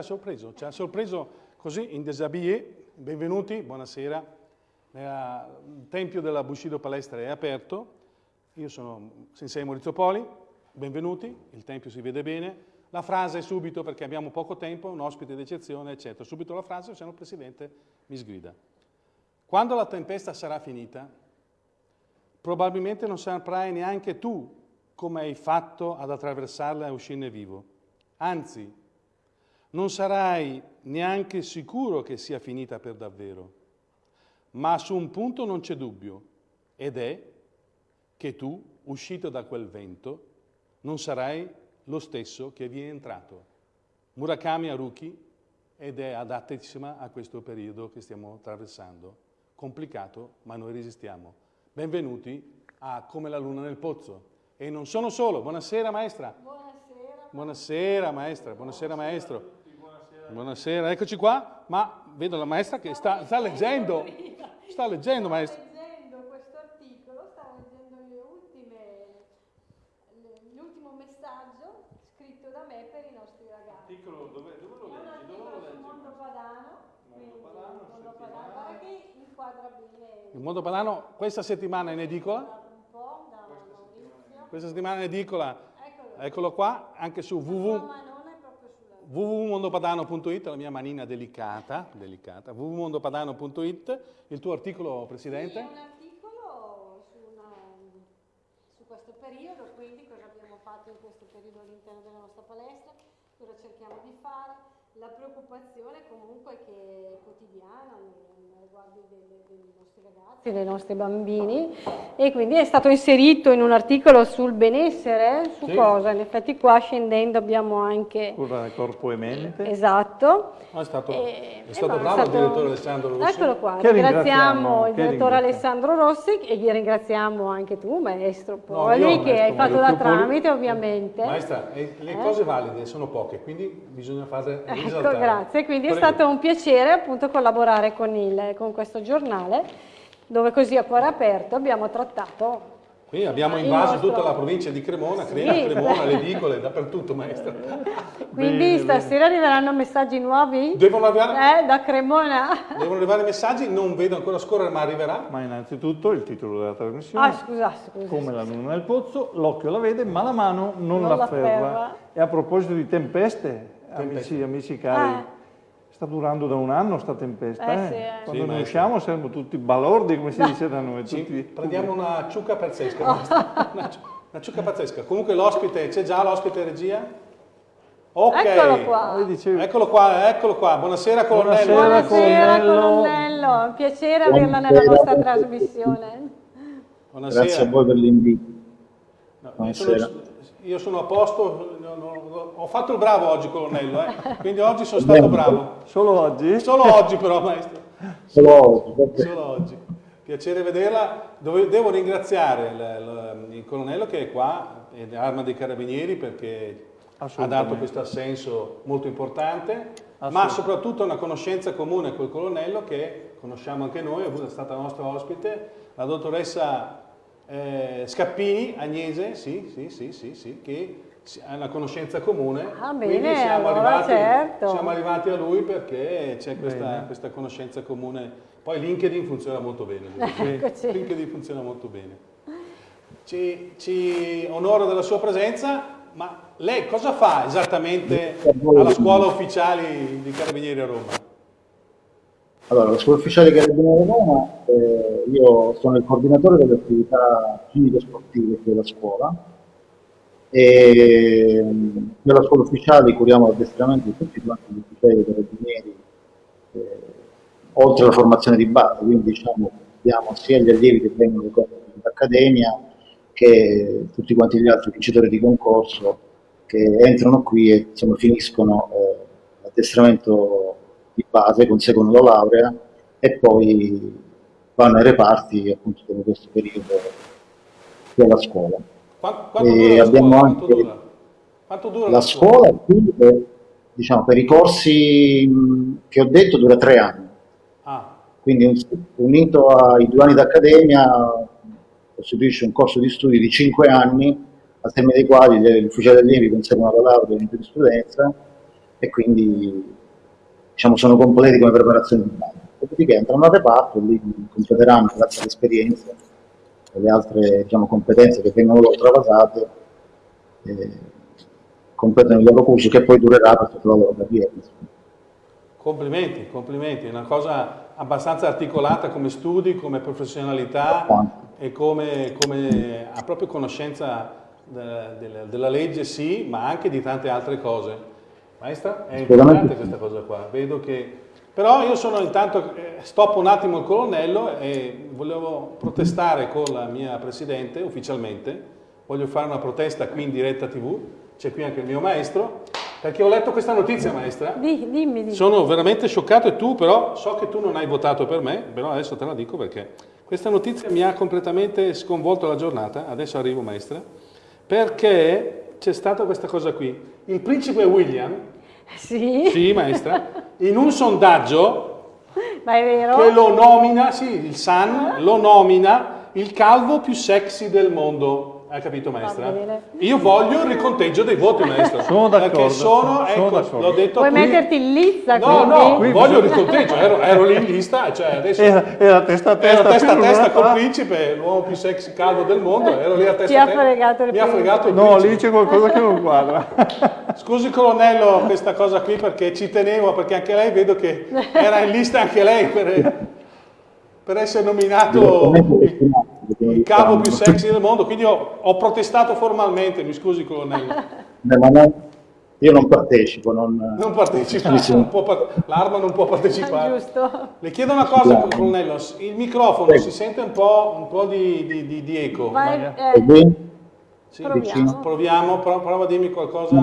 Ha sorpreso, ci ha sorpreso così in deshabillé. Benvenuti, buonasera. il Tempio della Bushido Palestra è aperto. Io sono Sensei Maurizio Poli, benvenuti, il Tempio si vede bene. La frase subito, perché abbiamo poco tempo, un ospite d'eccezione, eccetera. Subito la frase, se no il Presidente mi sgrida. Quando la tempesta sarà finita, probabilmente non saprai neanche tu come hai fatto ad attraversarla e uscirne vivo. Anzi, non sarai neanche sicuro che sia finita per davvero. Ma su un punto non c'è dubbio, ed è che tu, uscito da quel vento, non sarai lo stesso che vi è entrato. Murakami Haruki ed è adattissima a questo periodo che stiamo attraversando. Complicato, ma noi resistiamo. Benvenuti a Come la luna nel pozzo. E non sono solo. Buonasera maestra. Buonasera. Buonasera maestra, buonasera maestro. Buonasera, eccoci qua, ma vedo la maestra che sta, sta leggendo, sta leggendo maestra. Sta leggendo questo articolo, sta leggendo le ultime, l'ultimo messaggio scritto da me per i nostri ragazzi. Articolo, dove, dove lo È un leggi? Dove articolo lo sul leggi? mondo padano, Mondo quindi padano, il mondo padano, guarda che inquadra bene Il mondo padano questa settimana è in edicola, un po' da Maurizio. questa settimana è in edicola, Eccolo, eccolo qua, anche su www. sua manona è proprio sulla... www.mondopadano.it, la mia manina delicata, delicata, www.mondopadano.it, il tuo articolo, Sì, Presidente? è un articolo su, una- su questo periodo, quindi cosa abbiamo fatto in questo periodo all'interno della nostra palestra, cosa cerchiamo di fare, la preoccupazione comunque che è quotidiana nei riguardi dei nostri ragazzi, dei nostri bambini e quindi è stato inserito in un articolo sul benessere, su Sì. cosa? In effetti qua scendendo abbiamo anche... Curare corpo e mente. Esatto. No, è stato, E- è stato bravo va, il direttore Alessandro Rossi. Eccolo qua, Che ringraziamo il direttore. Alessandro Rossi e gli ringraziamo anche tu, maestro No, Poli, io, che hai maestro fatto da tramite ovviamente. Maestra, eh, le Eh? cose valide sono poche, quindi bisogna farle Ecco, risaltare. grazie. Quindi è Prego. stato un piacere appunto collaborare con, il- con questo giornale, dove così a cuore aperto abbiamo trattato. Qui abbiamo invaso nostro- tutta la provincia di Cremona, Sì, Crema, Cremona, le edicole, dappertutto, maestra. Quindi Bene, stasera arriveranno messaggi nuovi? Devono arrivare, Eh, da Cremona? devono arrivare messaggi, non vedo ancora scorrere, ma arriverà. Ma innanzitutto il titolo della trasmissione. Ah, scusa, scusa. Come la luna nel pozzo, l'occhio la vede, ma la mano non, Non la la ferra. ferra. E a proposito di Tempeste. Amici, amici cari, Eh. sta durando da un anno sta tempesta. Eh eh. sì, eh. Quando Sì, ne usciamo saremo tutti balordi, come si dice da noi. Sì, tutti- prendiamo una ciucca pazzesca. maestra. Una, ciu- una ciucca pazzesca. Comunque l'ospite, c'è già l'ospite regia? Ok. Eccolo qua. Dicevi, Eccolo qua, eccolo qua. Buonasera colonnello. Buonasera, Buonasera colonnello. un piacere averla nella nostra trasmissione. Buonasera. Grazie a voi per l'invito. No, io, Buonasera. sono, io sono a posto, no, no, ho fatto il bravo oggi colonnello, eh. quindi oggi sono stato bravo. solo oggi? Solo oggi però maestro, Solo oggi, perché solo oggi. Piacere vederla. Dove- devo ringraziare il, il- il colonnello che è qua, è Arma dei Carabinieri, perché ha dato questo assenso molto importante, ma soprattutto una conoscenza comune col colonnello che conosciamo anche noi, è stata nostra ospite, la dottoressa eh, Scappini, Agnese, sì, sì, sì, sì, sì, che una conoscenza comune. Ah, quindi bene, siamo, allora arrivati, certo. siamo arrivati a lui perché c'è questa, questa conoscenza comune. Poi LinkedIn funziona molto bene. Eccoci. LinkedIn funziona molto bene. Ci, ci onora della sua presenza, ma lei cosa fa esattamente alla scuola ufficiali di Carabinieri a Roma? allora, la scuola ufficiale Carabinieri Roma, eh, io sono il coordinatore delle attività clinico-sportive della scuola e nella scuola ufficiale curiamo l'addestramento di tutti quanti gli ufficiali Carabinieri, eh, oltre alla formazione di base, quindi diciamo diamo sia gli allievi che vengono dall'accademia che tutti quanti gli altri vincitori di concorso che entrano qui e insomma, finiscono eh, l'addestramento di base, conseguono la laurea e poi vanno ai reparti appunto per questo periodo della scuola. Qua- Quanto E dura la abbiamo scuola? Quanto anche- dura? Quanto dura La scuola qui, eh, diciamo, per i corsi mh, che ho detto dura tre anni, Ah, quindi un- unito ai due anni d'accademia costituisce un corso di studi di cinque anni, al termine dei quali gli ufficiali allievi conseguono la laurea in giurisprudenza e quindi diciamo, sono completi come preparazione di base. Dopodiché entrano a reparto lì completeranno grazie all'esperienza e alle altre diciamo, competenze che vengono loro travasate, eh, completano il loro corso che poi durerà per tutta la loro carriera. Complimenti, complimenti, è una cosa abbastanza articolata come studi, come professionalità e come, come ha proprio conoscenza de, de, della legge sì, ma anche di tante altre cose. Maestra, è importante questa cosa qua, vedo che... Però io sono intanto, eh, stoppo un attimo il colonnello e volevo protestare con la mia Presidente ufficialmente, voglio fare una protesta qui in diretta tv, c'è qui anche il mio maestro, perché ho letto questa notizia, maestra. Dimmi, dimmi. Sono veramente scioccato e tu però, so che tu non hai votato per me, però adesso te la dico perché questa notizia mi ha completamente sconvolto la giornata, adesso arrivo maestra, perché c'è stata questa cosa qui. Il principe William, sì, sì maestra, in un sondaggio che lo nomina, sì, il Sun lo nomina il calvo più sexy del mondo. Hai capito maestra? Io voglio il riconteggio dei voti maestra. Sono d'accordo. Perché sono, ecco, l'ho detto Vuoi qui. metterti in lista? No, quindi? no, Qui voglio il riconteggio, ero, ero lì in lista, cioè adesso Era, era testa a testa. ero testa a testa col principe, l'uomo più sexy calvo del mondo, ero lì a testa Ti a ha testa. fregato il Mi ha principe. fregato il No, lì c'è qualcosa che non quadra. Scusi colonnello questa cosa qui perché ci tenevo, perché anche lei vedo che era in lista anche lei per, per essere nominato il, il capo più sexy del mondo, quindi ho, ho protestato formalmente, mi scusi colonnello. Beh, ma non- io non partecipo, non, Non partecipa, l'arma non può partecipare. Giusto. Le chiedo una cosa, Sì. colonnello, il microfono Prego. si sente un po', un po' di, di- di- di eco. È eh, bene? Sì, proviamo. Proviamo, pro- prova a dirmi qualcosa.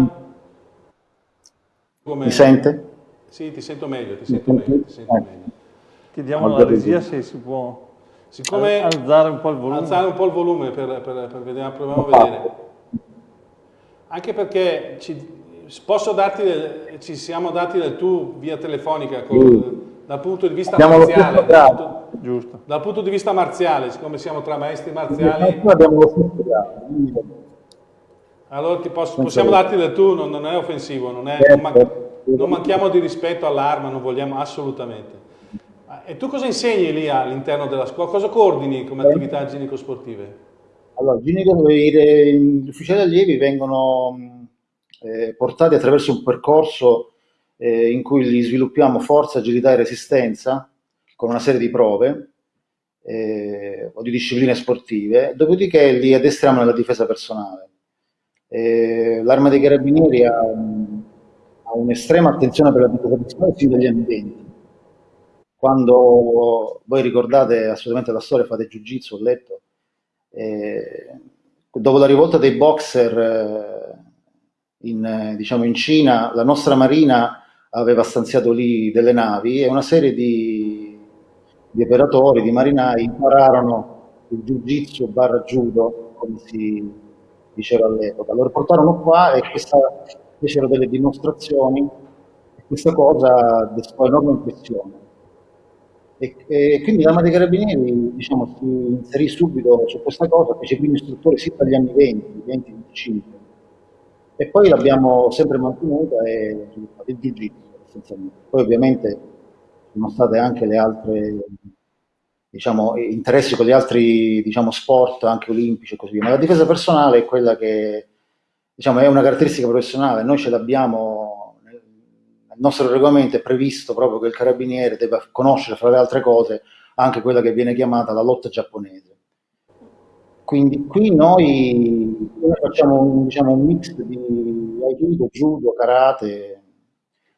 Come- Mi sente? Sì, ti sento meglio, ti sento meglio, ti sento meglio. Chiediamo alla regia se si può Siccome al- alzare un po' il volume. alzare un po' il volume per, per- per vedere, proviamo a vedere. Anche perché ci, posso darti, del- ci siamo dati del tu via telefonica col- dal punto di vista Abbiamo marziale. Dal punto, Giusto. dal punto di vista marziale, siccome siamo tra maestri marziali, abbiamo lo stesso grado, allora posso- possiamo darti del tu, non, non è offensivo, non, è- Certo. non man- non manchiamo di rispetto all'arma, non vogliamo assolutamente. E tu cosa insegni lì all'interno della scuola? Cosa coordini come attività ginnico-sportive? Allora, gli ufficiali allievi vengono eh, portati attraverso un percorso eh, in cui li sviluppiamo forza, agilità e resistenza con una serie di prove eh, o di discipline sportive, dopodiché li addestriamo nella difesa personale. Eh, L'Arma dei Carabinieri ha, ha un'estrema attenzione per la difesa personale fin dagli anni 20. Quando voi ricordate assolutamente la storia, fate jiu-jitsu, ho letto, eh, dopo la rivolta dei boxer eh, in, eh, diciamo in Cina, la nostra marina aveva stanziato lì delle navi e una serie di, di operatori, di marinai impararono il jiu-jitsu barra judo, come si diceva all'epoca. Lo riportarono qua e questa, fecero delle dimostrazioni e questa cosa destò enorme impressione. E, e quindi l'Arma dei Carabinieri diciamo, si inserì subito su questa cosa, fece i primi istruttori sin dagli anni 20, 20-25 e poi l'abbiamo sempre mantenuta e sviluppata il jiu-jitsu essenzialmente. Poi ovviamente sono state anche le altre diciamo, interessi con gli altri diciamo, sport, anche olimpici e così via, ma la difesa personale è quella che diciamo, è una caratteristica professionale, noi ce l'abbiamo nel nostro regolamento è previsto proprio che il carabiniere debba conoscere fra le altre cose anche quella che viene chiamata la lotta giapponese. Quindi qui noi, facciamo un, diciamo, un mix di aikido, judo, karate,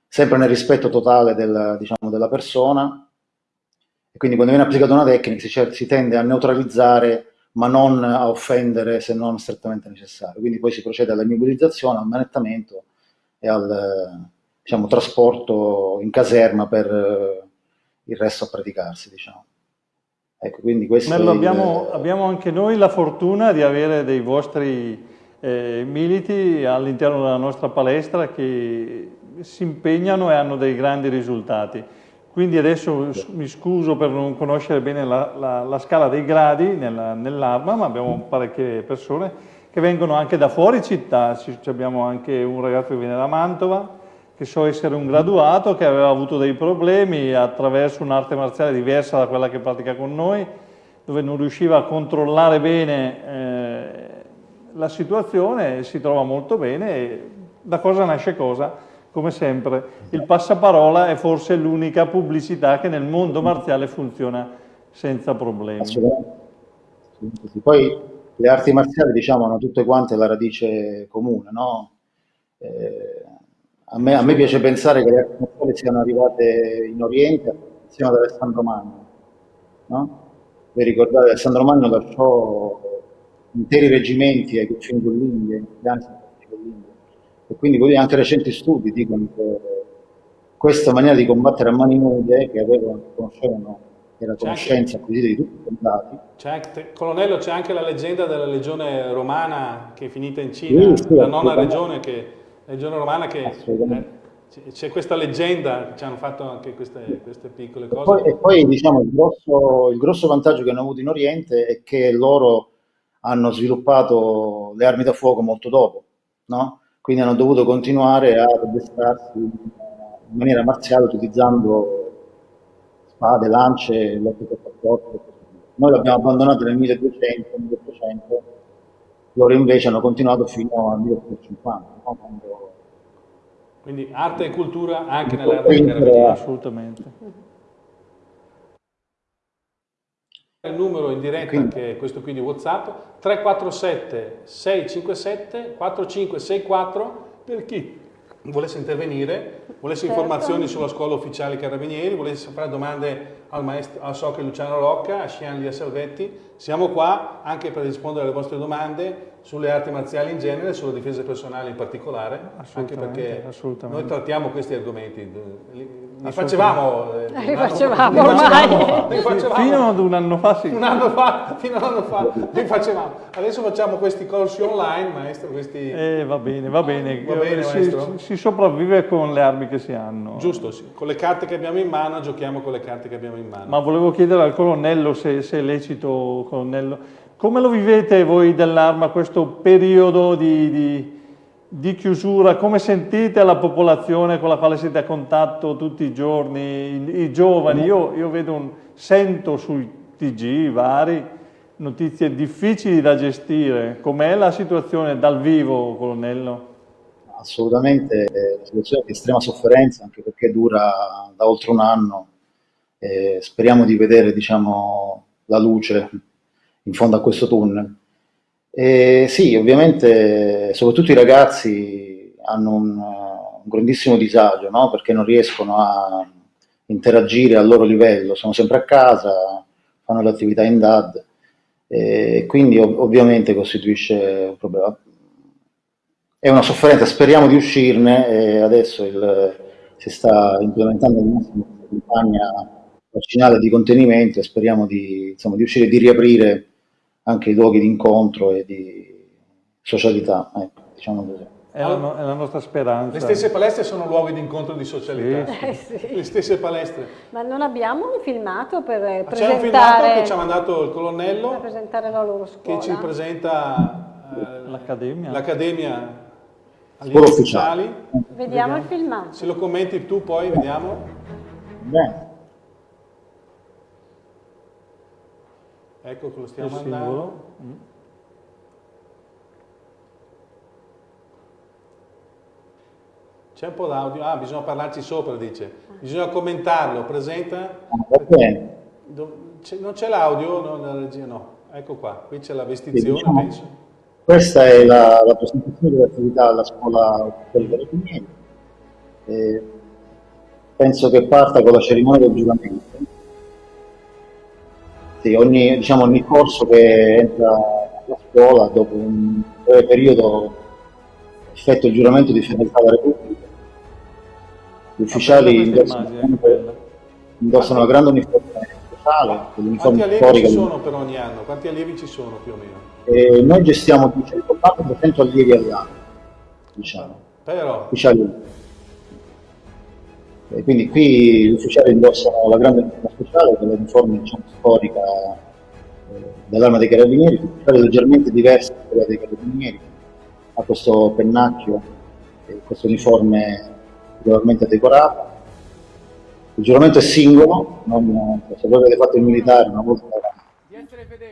sempre nel rispetto totale del, diciamo, della persona. E quindi quando viene applicata una tecnica si, si tende a neutralizzare ma non a offendere se non strettamente necessario. Quindi poi si procede all'immobilizzazione, al manettamento e al diciamo, trasporto in caserma per eh, il resto a praticarsi. Diciamo. Ecco, Merlo, il- abbiamo, abbiamo anche noi la fortuna di avere dei vostri eh, militi all'interno della nostra palestra che si impegnano e hanno dei grandi risultati. Quindi adesso mi scuso per non conoscere bene la, la- la scala dei gradi nella- nell'arma, ma abbiamo parecchie persone che vengono anche da fuori città. Ci- ci abbiamo anche un ragazzo che viene da Mantova, che so essere un graduato che aveva avuto dei problemi attraverso un'arte marziale diversa da quella che pratica con noi, dove non riusciva a controllare bene eh, la situazione, si trova molto bene e da cosa nasce cosa? Come sempre, il passaparola è forse l'unica pubblicità che nel mondo marziale funziona senza problemi. Poi le arti marziali diciamo hanno tutte quante la radice comune, no? Eh, a me, a me, piace pensare che le arti marziali siano arrivate in Oriente insieme ad Alessandro Magno. No? Vi ricordate, Alessandro Magno lasciò interi reggimenti ai confini con l'India, in. E quindi anche recenti studi dicono che questa maniera di combattere a mani nude, che avevano, conoscevano, era conoscenza acquisita di tutti i soldati. colonnello, c'è anche la leggenda della legione romana che è finita in Cina, sì, sì, la nona regione che legione romana che eh, c'è questa leggenda, ci hanno fatto anche queste, queste piccole cose. E poi, e poi diciamo, il grosso, il grosso, vantaggio che hanno avuto in Oriente è che loro hanno sviluppato le armi da fuoco molto dopo, no? quindi hanno dovuto continuare ad addestrarsi in maniera marziale utilizzando spade, lance, lotte per corpo. Noi l'abbiamo abbandonato nel 1200, 1800, loro invece hanno continuato fino al 1850. No? Quando quindi arte e cultura anche nelle arti carabinieri. Assolutamente. Il numero in diretta, che è questo qui di Whatsapp, 347 657 4564 per chi volesse intervenire, volesse certo. informazioni sulla scuola ufficiale carabinieri, volesse fare domande al maestro, al Socche Luciano Rocca, a Scian Lia Salvetti, siamo qua anche per rispondere alle vostre domande sulle arti marziali in genere e sulla difesa personale in particolare, anche perché noi trattiamo questi argomenti, li facevamo, eh, li facevamo ormai, li facevamo, fino ad un anno fa sì. Un anno fa, fino ad un anno fa, li facevamo. Adesso facciamo questi corsi online, maestro, questi... Eh, va bene, va bene, va bene si, si, sopravvive con le armi che si hanno. Giusto, sì. con le carte che abbiamo in mano giochiamo con le carte che abbiamo in mano. Ma volevo chiedere al colonnello se, se è lecito, colonnello, come lo vivete voi dell'arma questo periodo di, di, di, chiusura? Come sentite la popolazione con la quale siete a contatto tutti i giorni, i, i giovani? Io, io un, sento sui TG vari notizie difficili da gestire. Com'è la situazione dal vivo, colonnello? Assolutamente, è una situazione di estrema sofferenza, anche perché dura da oltre un anno. Eh, speriamo di vedere diciamo, la luce in fondo a questo tunnel. E sì, ovviamente, soprattutto i ragazzi hanno un, un grandissimo disagio, no? perché non riescono a interagire al loro livello, sono sempre a casa, fanno le attività in DAD, e quindi ov ovviamente costituisce un problema. È una sofferenza, speriamo di uscirne e adesso il, si sta implementando una campagna vaccinale di contenimento e speriamo di, insomma, di riuscire di riaprire anche i luoghi di incontro e di socialità, ecco, diciamo così. È la, no, è la, nostra speranza. Le stesse palestre sono luoghi di incontro e di socialità. Sì. Eh, sì. Le stesse palestre. Ma non abbiamo un filmato per Ma presentare... C'è un filmato che ci ha mandato il colonnello. Per presentare la loro scuola. Che ci presenta eh, l'Accademia. L'Accademia agli ufficiali. Vediamo, vediamo il filmato. Se lo commenti tu poi, vediamo. Beh. Ecco che lo stiamo mandando. Mm. C'è un po' d'audio, ah bisogna parlarci sopra dice, bisogna commentarlo, presenta. Non c'è l'audio? No, nella regia no, ecco qua, qui c'è la vestizione diciamo, penso. Questa è la, la presentazione dell'attività alla scuola del Carabinieri. Eh, penso che parta con la cerimonia del giuramento sì, ogni, diciamo, ogni corso che entra alla scuola dopo un breve periodo effettua il giuramento di fedeltà alla Repubblica. Gli ufficiali indossano, indossano una grande uniforme speciale, Quanti allievi ci sono per ogni anno? Quanti allievi ci sono più o meno? Eh, noi gestiamo 280-300 allievi all'anno, diciamo. Però... Ufficiali. E quindi qui gli ufficiali indossano la grande uniforme speciale, che è l'uniforme diciamo, storica eh, dell'arma dei carabinieri, leggermente diversa da quella dei carabinieri, ha questo pennacchio, eh, questo uniforme particolarmente decorata. Il giuramento è singolo, non, se voi avete fatto il militare una volta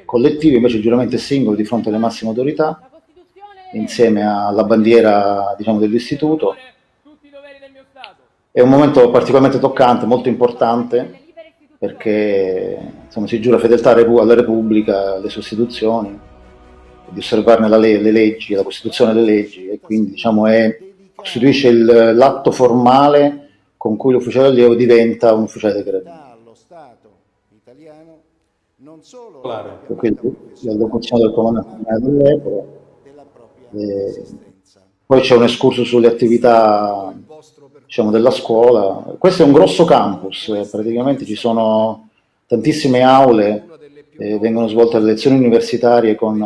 collettivo, invece il giuramento è singolo di fronte alle massime autorità, insieme alla bandiera diciamo, dell'istituto. È un momento particolarmente toccante, molto importante, perché insomma, si giura fedeltà alla Repubblica, alle sue istituzioni, di osservarne le, le leggi, la Costituzione e le leggi, e quindi diciamo, è, costituisce l'atto formale con cui l'ufficiale allievo diventa un ufficiale dei carabinieri. Non solo la locuzione del comandante dell'epoca. Poi c'è un escurso sulle attività diciamo, della scuola. Questo è un grosso campus, eh, praticamente ci sono tantissime aule, eh, vengono svolte le lezioni universitarie con,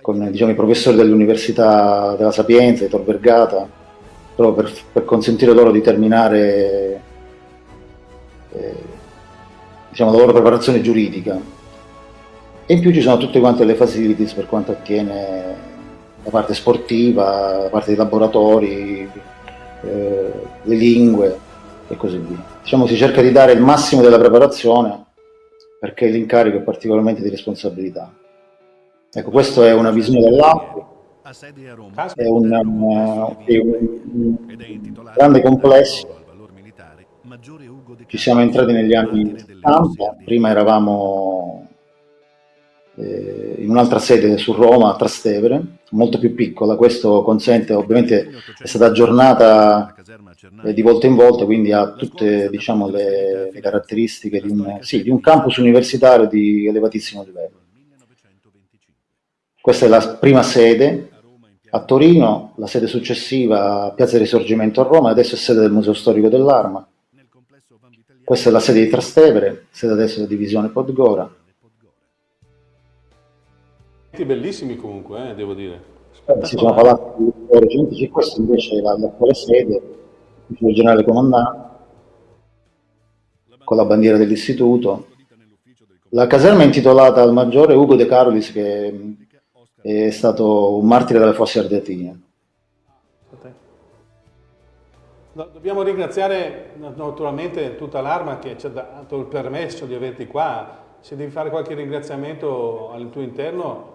con diciamo, i professori dell'Università della Sapienza, di Tor Vergata, proprio per, per consentire loro di terminare eh, diciamo, la loro preparazione giuridica. E in più ci sono tutte quante le facilities per quanto attiene la parte sportiva, la parte dei laboratori, eh, le lingue e così via. Diciamo si cerca di dare il massimo della preparazione perché l'incarico è particolarmente di responsabilità. Ecco, questa è una visione dell'altro, è un, um, è un grande complesso. Ci siamo entrati negli anni 70, prima eravamo eh, in un'altra sede su Roma, a Trastevere, molto più piccola, questo consente, ovviamente è stata aggiornata eh, di volta in volta, quindi ha tutte diciamo, le, le, caratteristiche di un, sì, di un campus universitario di elevatissimo livello. Questa è la prima sede a Torino, la sede successiva a Piazza Risorgimento a Roma, adesso è sede del Museo Storico dell'Arma. Questa è la sede di Trastevere, sede adesso della divisione Podgora. Bellissimi comunque, eh, devo dire. Eh, si sono parlati di recenti, questa invece è l'attuale sede, il generale comandante, con la bandiera dell'istituto. La caserma è intitolata al maggiore Ugo De Carolis, che è stato un martire delle fosse ardeatine. Dobbiamo ringraziare naturalmente tutta l'Arma che ci ha dato il permesso di averti qua. Se devi fare qualche ringraziamento al tuo interno...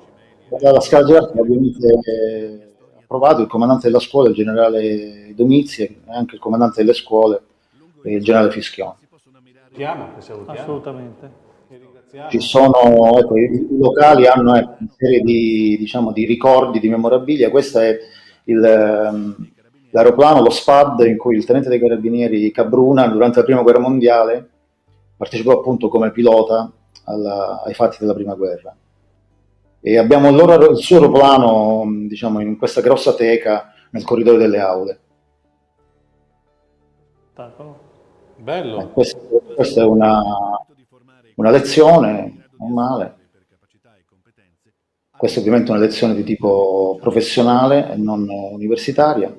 La scala gerarchica ovviamente ha approvato il comandante della scuola, il generale Domizi, e anche il comandante delle scuole, il generale Fischione. Assolutamente. Ci sono, ecco, i, locali hanno ecco, una serie di, diciamo, di ricordi, di memorabilia, questo è il... Um, l'aeroplano, lo SPAD, in cui il tenente dei carabinieri Cabruna, durante la prima guerra mondiale, partecipò appunto come pilota alla, ai fatti della prima guerra. E abbiamo il, loro, il suo aeroplano, diciamo, in questa grossa teca nel corridoio delle aule. Bello. Eh, questa, questa, è una, una lezione normale. Questa è ovviamente una lezione di tipo professionale e non universitaria.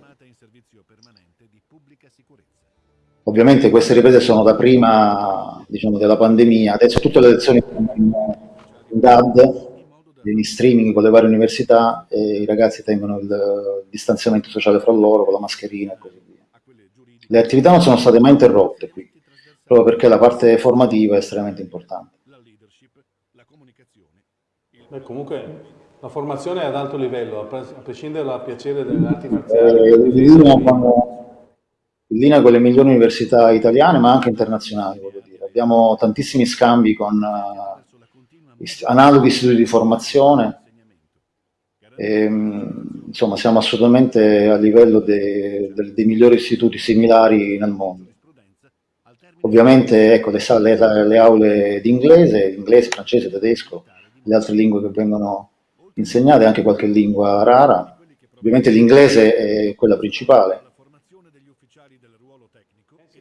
Ovviamente queste riprese sono da prima diciamo, della pandemia, adesso tutte le lezioni sono in, in DAD, in streaming con le varie università e i ragazzi tengono il, il distanziamento sociale fra loro con la mascherina e così via. Le attività non sono state mai interrotte qui, proprio perché la parte formativa è estremamente importante. Beh, comunque la formazione è ad alto livello, a prescindere dal piacere delle arti marziali. Eh, in linea con le migliori università italiane ma anche internazionali. Abbiamo tantissimi scambi con uh, analoghi istituti di formazione, e, ehm, insomma siamo assolutamente a livello de, de, dei migliori istituti similari nel mondo. Ovviamente ecco, le, le, le aule di inglese, inglese, francese, tedesco, le altre lingue che vengono insegnate, anche qualche lingua rara. Ovviamente l'inglese è quella principale,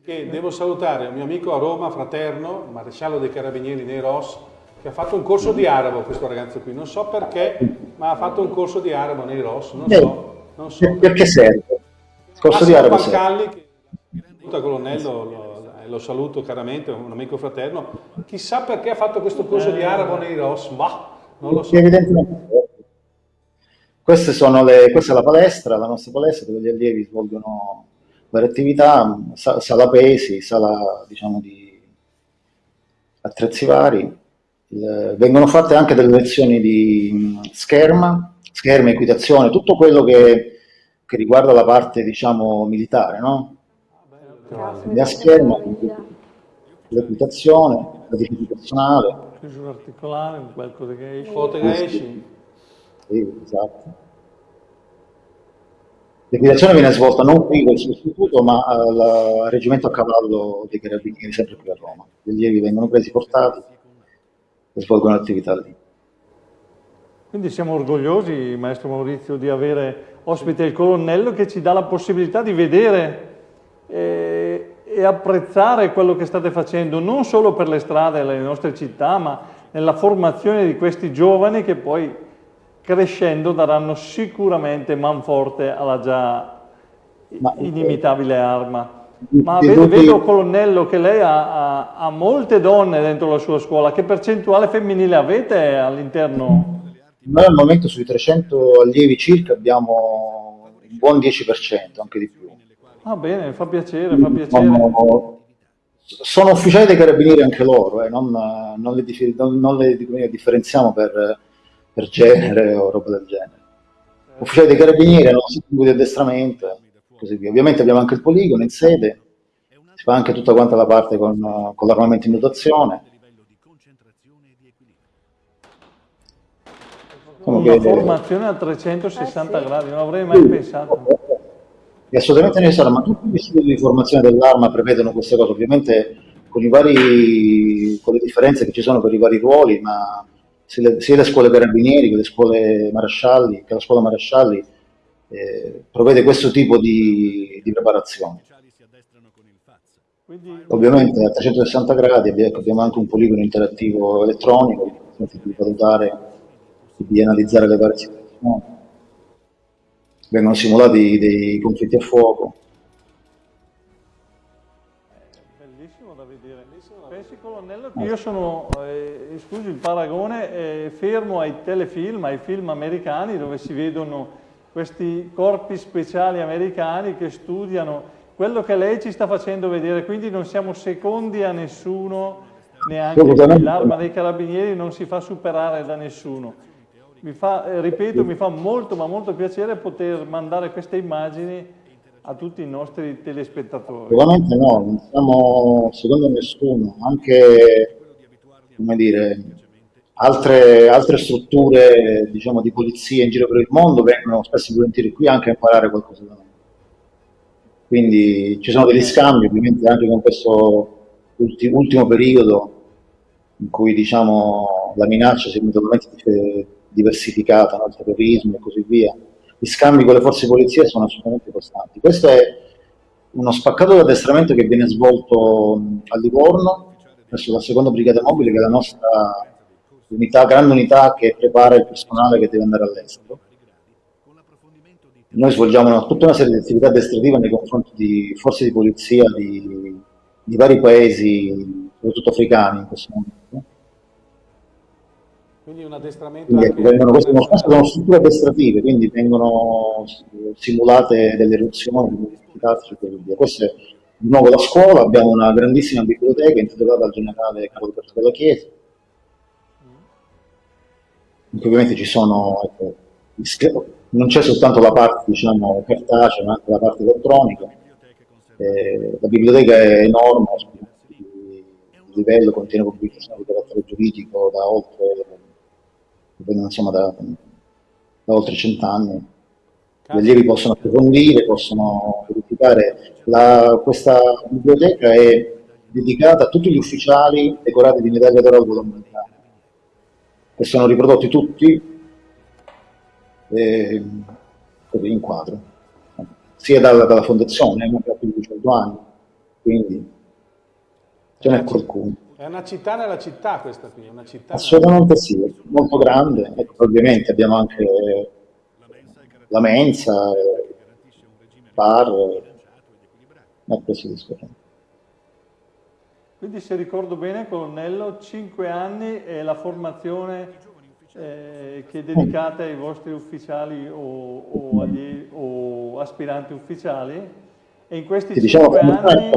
che devo salutare un mio amico a Roma, fraterno, maresciallo dei carabinieri nei Ross, che ha fatto un corso di arabo questo ragazzo qui, non so perché, ma ha fatto un corso di arabo nei Ross, non so. Non so perché serve? Il corso di arabo Pancalli, che saluta colonnello, lo, lo, saluto caramente, un amico fraterno, chissà perché ha fatto questo corso di arabo nei Ross, ma non lo so. Queste sono le, questa è la palestra, la nostra palestra dove gli allievi svolgono varie attività, sala pesi, sala diciamo di attrezzi vari. Il, vengono fatte anche delle lezioni di scherma, scherma, equitazione, tutto quello che, che riguarda la parte diciamo militare, no? Quindi a scherma, l'equitazione, la personale. Chiusura articolare, qualcosa che esce. Foto che esci. Sì, esatto. L'equitazione viene svolta non qui col sostituto, ma al reggimento a cavallo dei carabinieri, sempre qui a Roma. Gli allievi vengono presi, portati svolgono l'attività lì. Quindi siamo orgogliosi, maestro Maurizio, di avere ospite il colonnello che ci dà la possibilità di vedere eh, e apprezzare quello che state facendo, non solo per le strade delle nostre città, ma nella formazione di questi giovani che poi crescendo daranno sicuramente manforte alla già Ma, inimitabile arma. Ma vedo, vedo, colonnello, che lei ha, ha, ha, molte donne dentro la sua scuola. Che percentuale femminile avete all'interno? Noi al momento sui 300 allievi circa abbiamo un buon 10%, anche di più. Ah bene, fa piacere, fa piacere. Sono, sono ufficiali dei carabinieri anche loro, eh, non, non, le, non, le differenziamo per per genere o roba del genere. Ufficiali dei carabinieri hanno sicuri di addestramento così via. Ovviamente abbiamo anche il poligono in sede, si fa anche tutta quanta la parte con, con l'armamento in dotazione. Una che, formazione a 360 gradi, non avrei mai sì, pensato. È assolutamente necessario, ma tutti gli istituti di formazione dell'arma prevedono queste cose, ovviamente con, vari, con le differenze che ci sono per i vari ruoli, ma sia le, sia le scuole carabinieri che le scuole marescialli, che la scuola marescialli eh, provvede questo tipo di, di preparazione. Ovviamente a 360 gradi abbiamo anche un poligono interattivo elettronico che consente di valutare di analizzare le varie situazioni. Vengono simulati dei conflitti a fuoco, colonnello io sono, eh, scusi il paragone, eh, fermo ai telefilm, ai film americani dove si vedono questi corpi speciali americani che studiano quello che lei ci sta facendo vedere, quindi non siamo secondi a nessuno, neanche l'arma dei carabinieri non si fa superare da nessuno. Mi fa, eh, ripeto, mi fa molto ma molto piacere poter mandare queste immagini a tutti i nostri telespettatori? Sicuramente no, non siamo secondo nessuno, anche come dire, altre, altre strutture diciamo, di polizia in giro per il mondo vengono spesso e volentieri qui anche a imparare qualcosa da noi. Quindi ci sono degli scambi, ovviamente anche con questo ultimo, ultimo periodo in cui diciamo, la minaccia si è totalmente diversificata, no? il terrorismo e così via gli scambi con le forze di polizia sono assolutamente costanti. Questo è uno spaccato di addestramento che viene svolto a Livorno, presso la seconda brigata mobile, che è la nostra unità, grande unità che prepara il personale che deve andare all'estero. Noi svolgiamo una, tutta una serie di attività addestrative nei confronti di forze di polizia di, di vari paesi, soprattutto africani in questo momento. Quindi un addestramento quindi, anche... vengono, queste sono strutture addestrative, quindi vengono simulate delle eruzioni, Questo è di nuovo la scuola, abbiamo una grandissima biblioteca intitolata al generale Carlo Alberto della Chiesa, ovviamente ci sono, ecco, non c'è soltanto la parte diciamo, cartacea, ma anche la parte elettronica. Eh, la biblioteca è enorme, il livello contiene pubblicazioni di carattere giuridico da oltre insomma da, da oltre cent'anni. Gli allievi possono approfondire, possono verificare. La, questa biblioteca è dedicata a tutti gli ufficiali decorati di medaglia d'oro al che sono riprodotti tutti eh, in quadro, sia dalla, dalla fondazione, ma più di 100 anni, quindi ce n'è qualcuno. È una città nella città questa qui, una città Assolutamente nella... sì, molto grande. Ecco, ovviamente abbiamo anche la mensa, bar, è così discorrendo. Quindi se ricordo bene, colonnello, 5 anni è la formazione eh, che dedicate ai vostri ufficiali o, o, agli, o aspiranti ufficiali. E in questi sì, diciamo cinque anni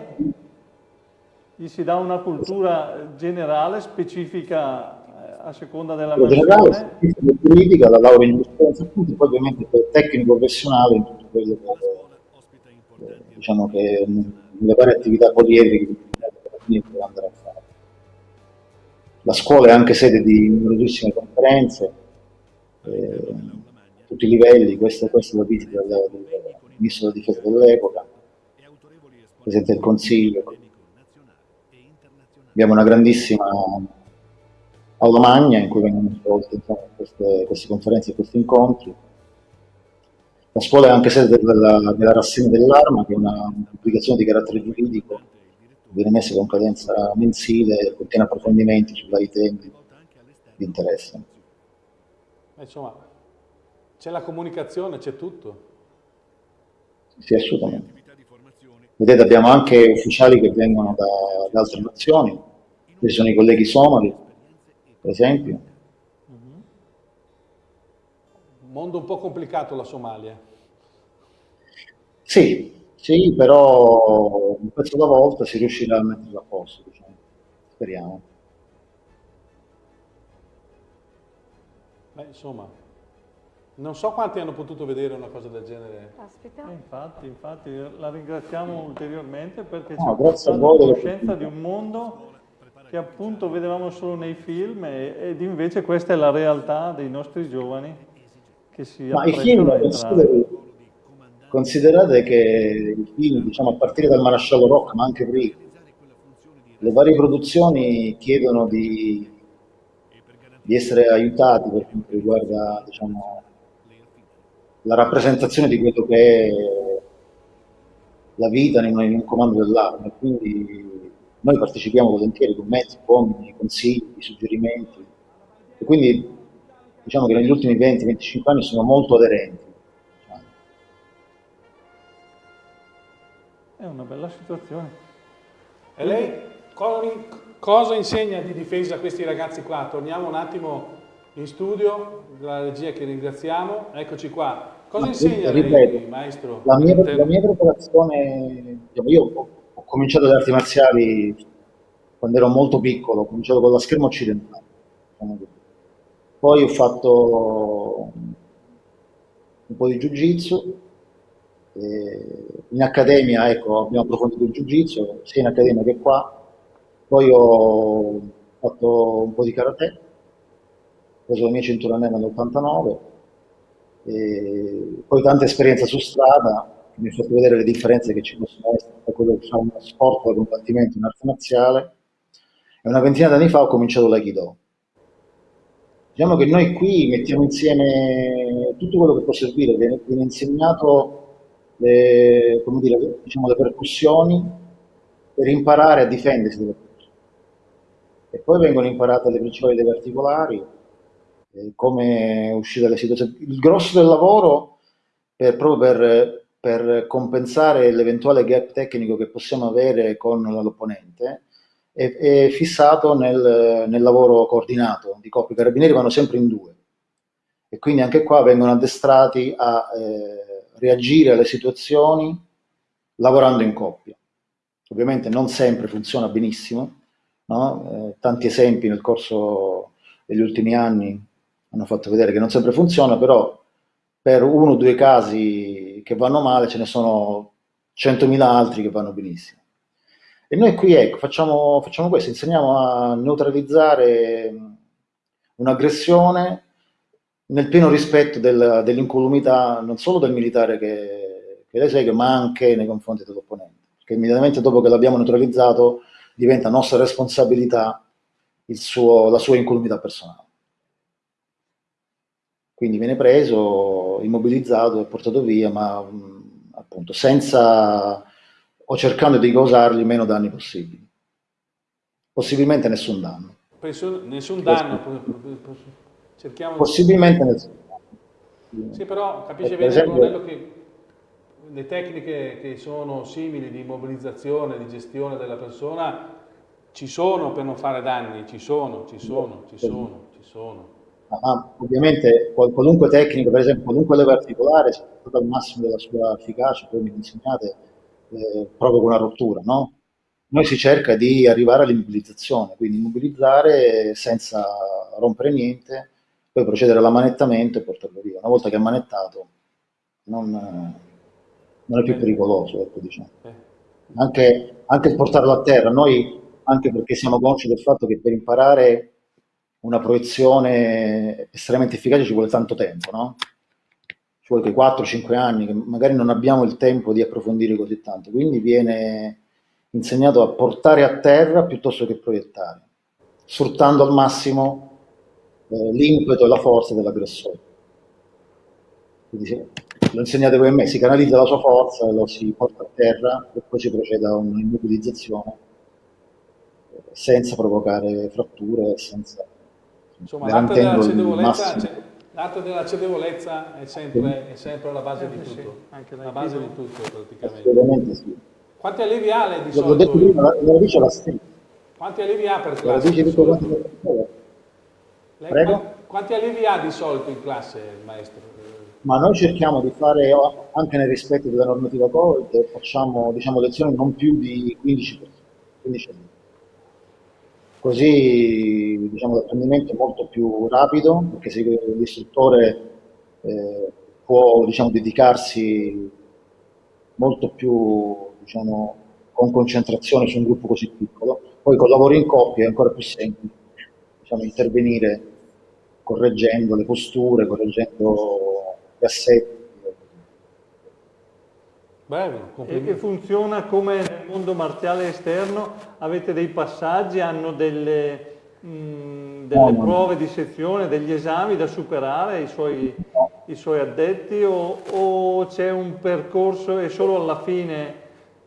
gli si dà una cultura generale, specifica eh, a seconda della generale, giuridica, la laurea in giurisprudenza appunto, poi ovviamente per tecnico professionale in tutto quello che, eh, diciamo che le varie attività poliedriche che deve andare a fare. La scuola è anche sede di numerosissime conferenze, eh, a tutti i livelli, questa, questa è la visita del, del ministro della difesa dell'epoca, Presidente del Consiglio, Abbiamo una grandissima aula magna in cui vengono svolte queste, queste, conferenze e questi incontri. La scuola è anche sede della, della rassegna dell'arma, che è una pubblicazione di carattere giuridico, viene messa con cadenza mensile contiene approfondimenti su vari temi di interesse. Insomma, c'è la comunicazione, c'è tutto. Sì, assolutamente. Vedete abbiamo anche ufficiali che vengono da, da altre nazioni, ci sono i colleghi somali, per esempio. Un mondo un po' complicato la Somalia. Sì, sì, però un pezzo alla volta si riuscirà a metterlo a posto, diciamo. speriamo. Beh, insomma, non so quanti hanno potuto vedere una cosa del genere. Aspetta. Eh, infatti, infatti, la ringraziamo ulteriormente perché no, ci ha portato conoscenza di un mondo che appunto vedevamo solo nei film ed invece questa è la realtà dei nostri giovani che si Ma i film, considerate che i film, diciamo a partire dal Marasciallo Rock, ma anche prima, le varie produzioni chiedono di, di essere aiutati per quanto riguarda diciamo, la rappresentazione di quello che è la vita in un comando dell'arma. Quindi noi partecipiamo volentieri con mezzi, uomini, consigli, suggerimenti. E quindi diciamo che negli ultimi 20-25 anni sono molto aderenti. È una bella situazione. E lei cosa insegna di difesa a questi ragazzi qua? Torniamo un attimo in studio, la regia che ringraziamo, eccoci qua. Cosa insegna ripeto, lei, maestro? La mia, la mia preparazione, diciamo, io ho, ho, cominciato le arti marziali quando ero molto piccolo, ho cominciato con la scherma occidentale. Diciamo Poi ho fatto un po' di jiu-jitsu, in accademia ecco, abbiamo approfondito il jiu-jitsu, sia in accademia che qua. Poi ho fatto un po' di karate, preso la mia cintura nera nell'89, poi tanta esperienza su strada, mi ha fatto vedere le differenze che ci possono essere tra quello che fa uno sport da combattimento, un'arte marziale, e una ventina d'anni fa ho cominciato l'Aikido. Diciamo che noi qui mettiamo insieme tutto quello che può servire, viene, viene insegnato le, dire, diciamo, le percussioni per imparare a difendersi dalle percussioni. E poi vengono imparate le principali delle articolari, eh, come uscire dalle situazioni. Il grosso del lavoro, per, proprio per, per compensare l'eventuale gap tecnico che possiamo avere con l'opponente, è, è, fissato nel, nel, lavoro coordinato di coppia. I carabinieri vanno sempre in due e quindi anche qua vengono addestrati a eh, reagire alle situazioni lavorando in coppia. Ovviamente non sempre funziona benissimo, no? eh, tanti esempi nel corso degli ultimi anni hanno fatto vedere che non sempre funziona, però per uno o due casi che vanno male ce ne sono 100.000 altri che vanno benissimo. E noi qui ecco, facciamo, facciamo questo, insegniamo a neutralizzare un'aggressione nel pieno rispetto del, dell'incolumità non solo del militare che, che le segue, ma anche nei confronti dell'opponente. Perché immediatamente dopo che l'abbiamo neutralizzato diventa nostra responsabilità suo, la sua incolumità personale. Quindi viene preso, immobilizzato e portato via, ma mh, appunto senza o cercando di causargli meno danni possibili. Possibilmente nessun danno. Penso, nessun danno. Cerchiamo Possibilmente danno. Sì, però capisce bene esempio, che le tecniche che sono simili di immobilizzazione, di gestione della persona, ci sono per non fare danni, ci sono, ci sono, ci sono, ci sono ma ovviamente qualunque tecnica, per esempio qualunque leva articolare, se portata al massimo della sua efficacia, poi mi insegnate, eh, provoca una rottura, no? Noi si cerca di arrivare all'immobilizzazione, quindi immobilizzare senza rompere niente, poi procedere all'ammanettamento e portarlo via. Una volta che è ammanettato non, non è più pericoloso, ecco, diciamo. Anche, anche il portarlo a terra, noi anche perché siamo consci del fatto che per imparare una proiezione estremamente efficace ci vuole tanto tempo, no? Ci vuole che 4-5 anni, che magari non abbiamo il tempo di approfondire così tanto, quindi viene insegnato a portare a terra piuttosto che proiettare, sfruttando al massimo eh, l'impeto e la forza dell'aggressore. Quindi se, lo insegnate voi a me, si canalizza la sua forza, lo si porta a terra e poi si procede a un'immobilizzazione eh, senza provocare fratture, senza Insomma, l'arte della cedevolezza, l'arte della cedevolezza è sempre, è sempre alla base di tutto, la base di tutto praticamente. Assolutamente sì. Quanti allievi ha lei di L'ho solito? detto prima, la, la radice è la stessa. Quanti allievi ha per La classe? radice di di tutto quanto Prego? qua- Quanti allievi ha di solito in classe il maestro? Ma noi cerchiamo di fare, anche nel rispetto della normativa Covid, facciamo diciamo, lezioni non più di 15 persone. 15 alunni. Così diciamo, l'apprendimento è molto più rapido, perché se l'istruttore eh, può diciamo, dedicarsi molto più diciamo, con concentrazione su un gruppo così piccolo. Poi con lavoro in coppia è ancora più semplice diciamo, intervenire correggendo le posture, correggendo gli assetti. Bravo, E, e complimenti. funziona come nel mondo marziale esterno? Avete dei passaggi, hanno delle, mh, delle No, no. prove di sezione, degli esami da superare i suoi, No. i suoi addetti o, o c'è un percorso e solo alla fine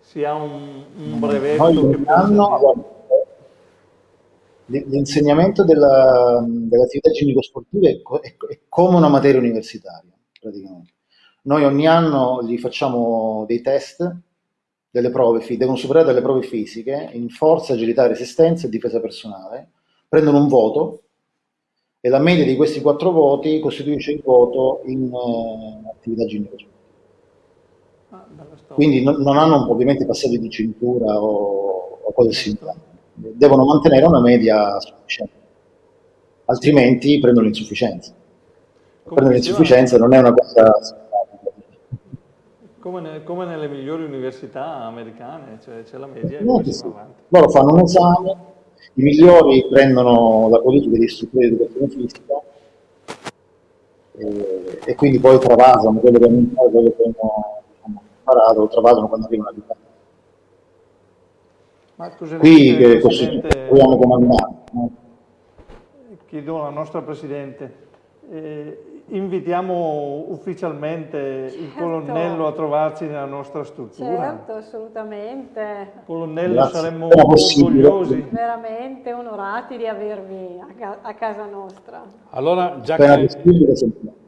si ha un, un brevetto Noi che ogni può anno, l'insegnamento della- dell'attività ginnico-sportiva è, co- è è come una materia universitaria, praticamente. Noi ogni anno gli facciamo dei test, delle prove, devono superare delle prove fisiche in forza, agilità, resistenza e difesa personale, prendono un voto e la media di questi quattro voti costituisce il voto in eh, attività ginnico-sportiva. Ah. Quindi non, non hanno ovviamente passaggi di cintura o, o cose simili, devono mantenere una media sufficiente, altrimenti prendono l'insufficienza. Prendere l'insufficienza non è una cosa. Come, ne- come nelle migliori università americane, cioè c'è la media e No, poi sì. Loro fanno un esame, i migliori prendono la qualifica di istruttore di educazione fisica e, e quindi poi travasano quello che hanno imparato, quello che hanno imparato, lo travasano quando arrivano a livello. Ma cosa ne Qui il così Presidente? proviamo comandare. Chiedo alla nostra Presidente, eh, invitiamo ufficialmente il Certo. colonnello a trovarci nella nostra struttura. Certo, assolutamente. Colonnello, Grazie. saremmo orgogliosi. Veramente onorati di avervi a, ca- a casa nostra. Allora, già che,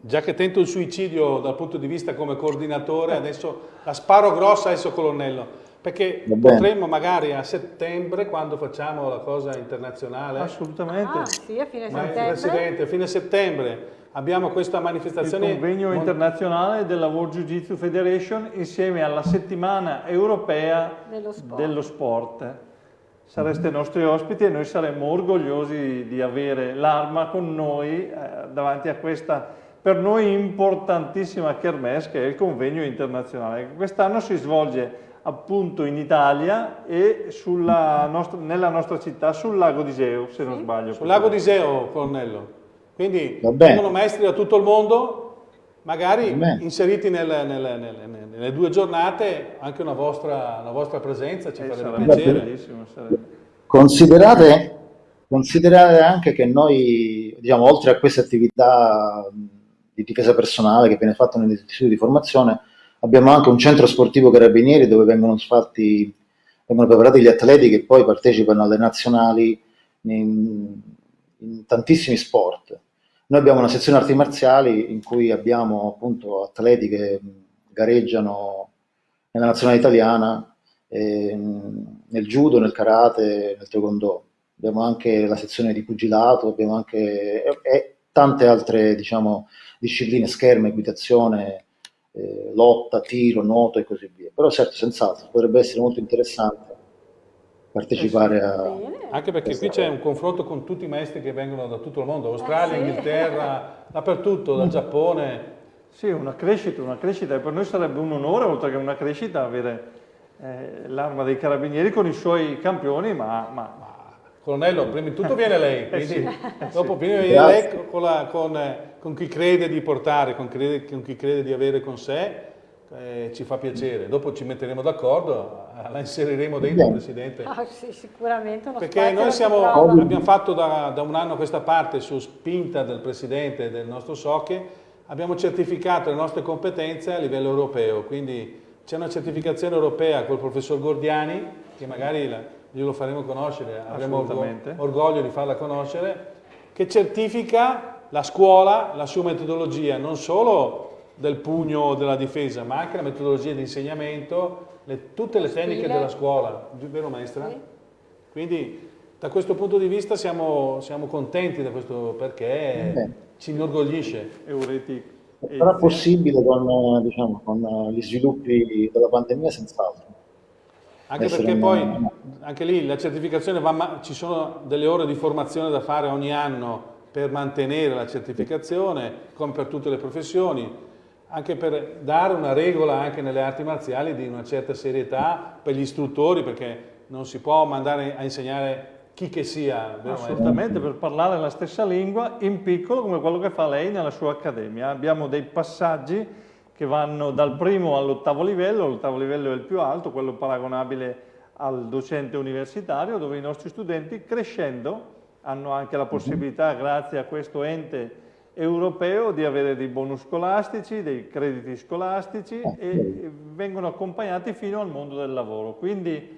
già che tento il suicidio dal punto di vista come coordinatore, adesso la sparo grossa adesso colonnello, perché potremmo magari a settembre, quando facciamo la cosa internazionale, Assolutamente. Ah, sì, a fine ma settembre. Presidente, a fine settembre abbiamo questa Il manifestazione convegno mon- internazionale della World Jiu Jitsu Federation insieme alla settimana europea Dello sport. dello sport. Sareste nostri ospiti e noi saremmo orgogliosi di avere l'arma con noi eh, davanti a questa per noi importantissima kermesse che è il convegno internazionale. Quest'anno si svolge appunto in Italia e sulla nostra- nella nostra città sul lago di Seo, se non sbaglio. sul lago di Seo, colonnello. Quindi vengono maestri da tutto il mondo, magari inseriti nel- nel- nel- nel- nelle due giornate, anche una vostra, una vostra presenza ci Eh, farebbe sarebbe piacere. bellissimo, sarebbe. Considerate, considerate anche che noi, diciamo, oltre a queste attività di difesa personale che viene fatta negli istituti di formazione, abbiamo anche un centro sportivo carabinieri dove vengono fatti, vengono preparati gli atleti che poi partecipano alle nazionali in, in tantissimi sport. Noi abbiamo una sezione arti marziali in cui abbiamo appunto atleti che gareggiano nella nazionale italiana, ehm, nel judo, nel karate, nel taekwondo. Abbiamo anche la sezione di pugilato, abbiamo anche e tante altre diciamo, discipline, scherma, equitazione, eh, lotta, tiro, nuoto e così via. Però certo, senz'altro, potrebbe essere molto interessante partecipare a... Anche perché qui c'è un confronto con tutti i maestri che vengono da tutto il mondo, Australia, eh sì. Inghilterra, dappertutto, dal Giappone. Sì, una crescita, una crescita, e per noi sarebbe un onore, oltre che una crescita, avere eh, l'arma dei carabinieri con i suoi campioni, ma, ma Colonnello, prima di tutto viene lei, quindi eh sì, dopo sì. viene lei con, la, con, con, chi crede di portare, con, crede, con, chi crede di avere con sé, eh, ci fa piacere. Dopo ci metteremo d'accordo, la inseriremo dentro, yeah. Presidente. Ah, sì, sicuramente. Perché noi siamo, abbiamo fatto da, da, un anno a questa parte, su spinta del Presidente del nostro SOCHE, abbiamo certificato le nostre competenze a livello europeo, quindi c'è una certificazione europea col professor Gordiani, che magari la, glielo faremo conoscere, avremo orgoglio di farla conoscere, che certifica la scuola, la sua metodologia, non solo del pugno della difesa, ma anche la metodologia di insegnamento, le, tutte le tecniche Stile. della scuola, vero maestra? Sì. Quindi da questo punto di vista siamo, siamo contenti da questo perché Beh. ci inorgoglisce. Eureti. Sarà possibile con, diciamo, con gli sviluppi della pandemia senz'altro. Anche perché poi, anche lì, la certificazione, va, ci sono delle ore di formazione da fare ogni anno per mantenere la certificazione, come per tutte le professioni, anche per dare una regola anche nelle arti marziali di una certa serietà per gli istruttori, perché non si può mandare a insegnare chi che sia. Assolutamente, per parlare la stessa lingua in piccolo come quello che fa lei nella sua accademia. Abbiamo dei passaggi che vanno dal primo all'ottavo livello, l'ottavo livello è il più alto, quello paragonabile al docente universitario, dove i nostri studenti crescendo hanno anche la mhm. possibilità, grazie a questo ente europeo, di avere dei bonus scolastici, dei crediti scolastici ah, e vengono accompagnati fino al mondo del lavoro. Quindi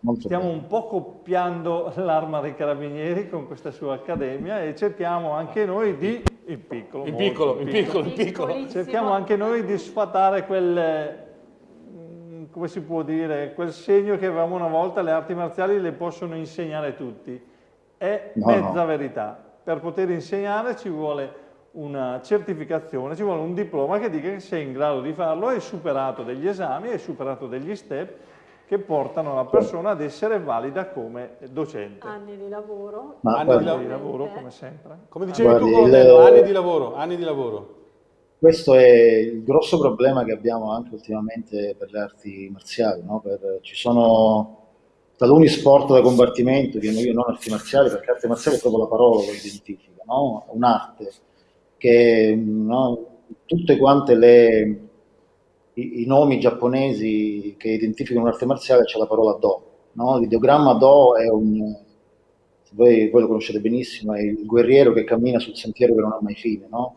Molto stiamo bene. un po' copiando l'arma dei carabinieri con questa sua accademia e cerchiamo anche noi di in piccolo. In piccolo, in piccolo, in piccolo. Cerchiamo anche noi di sfatare quel, mm, come si può dire, quel segno che avevamo una volta, le arti marziali le possono insegnare tutti. È no, mezza no. verità. Per poter insegnare ci vuole una certificazione, ci vuole un diploma che dica che sei in grado di farlo, hai superato degli esami, hai superato degli step che portano la persona ad essere valida come docente. Anni di lavoro. Ma anni guarda, di lavoro, come sempre. Come dicevi guardi, tu, il... anni di lavoro, anni di lavoro. Questo è il grosso problema che abbiamo anche ultimamente per le arti marziali. No? Per, ci sono taluni sport da combattimento, che io non arti marziali, perché arte marziale è proprio la parola che identifica, no? un'arte che no? tutte quante le i, i, nomi giapponesi che identificano un'arte marziale c'è la parola Do. No? L'ideogramma Do è un, voi, voi, lo conoscete benissimo, è il guerriero che cammina sul sentiero che non ha mai fine, no?